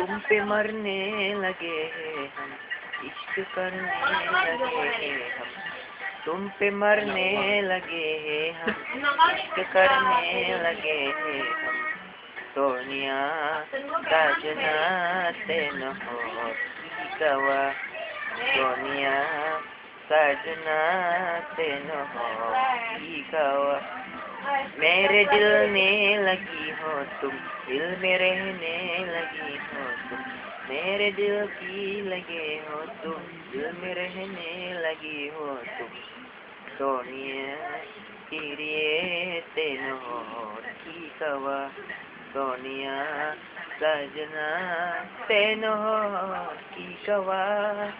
तुम पे मरने लगे हम, इश्क करने लगे हम। तुम पे मरने लगे हम, इश्क करने लगे हम। सोनिया साजना न हो, गवा। सोनिया साजना न हो, गवा। मेरे दिल में लगी हो तुम, दिल में रहने लगी हो तुम। मेरे दिल की लगे हो तुम। दिल में रहने लगी हो तुम। सोनिया किरिए हो की कवा। सोनिया सजना, तेन हो की कवा।